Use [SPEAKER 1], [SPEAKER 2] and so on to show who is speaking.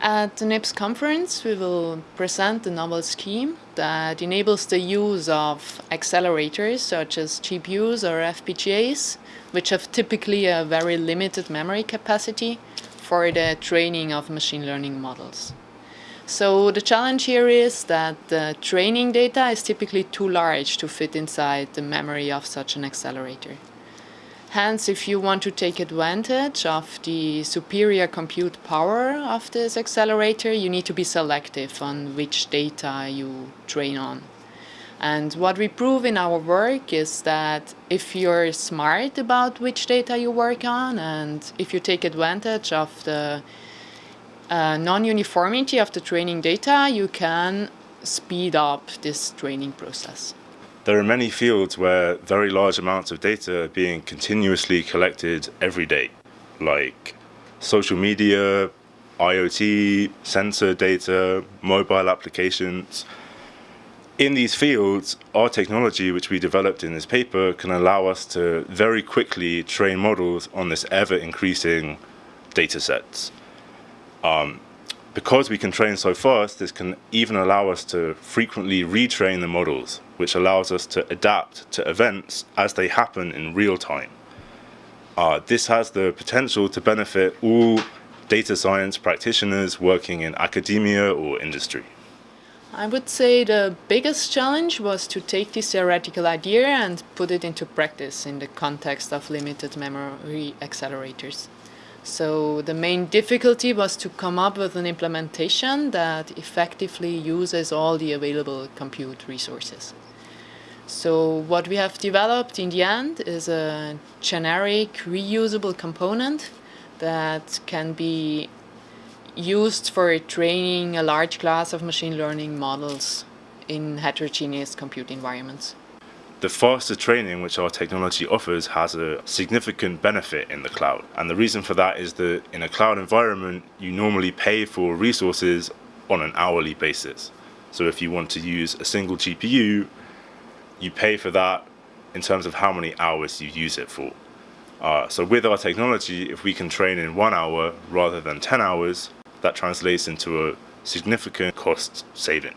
[SPEAKER 1] At the NIPS conference, we will present a novel scheme that enables the use of accelerators such as GPUs or FPGAs, which have typically a very limited memory capacity for the training of machine learning models. So the challenge here is that the training data is typically too large to fit inside the memory of such an accelerator. Hence, if you want to take advantage of the superior compute power of this accelerator, you need to be selective on which data you train on. And what we prove in our work is that if you're smart about which data you work on and if you take advantage of the uh, non-uniformity of the training data, you can speed up this training process.
[SPEAKER 2] There are many fields where very large amounts of data are being continuously collected every day, like social media, IoT, sensor data, mobile applications. In these fields, our technology, which we developed in this paper, can allow us to very quickly train models on this ever-increasing data sets. Um, because we can train so fast, this can even allow us to frequently retrain the models, which allows us to adapt to events as they happen in real time. Uh, this has the potential to benefit all data science practitioners working in academia or industry.
[SPEAKER 1] I would say the biggest challenge was to take this theoretical idea and put it into practice in the context of limited memory accelerators. So the main difficulty was to come up with an implementation that effectively uses all the available compute resources. So what we have developed in the end is a generic reusable component that can be used for training a large class of machine learning models in heterogeneous compute environments.
[SPEAKER 2] The faster training which our technology offers has a significant benefit in the cloud. And the reason for that is that in a cloud environment, you normally pay for resources on an hourly basis. So if you want to use a single GPU, you pay for that in terms of how many hours you use it for. Uh, so with our technology, if we can train in one hour rather than 10 hours, that translates into a significant cost saving.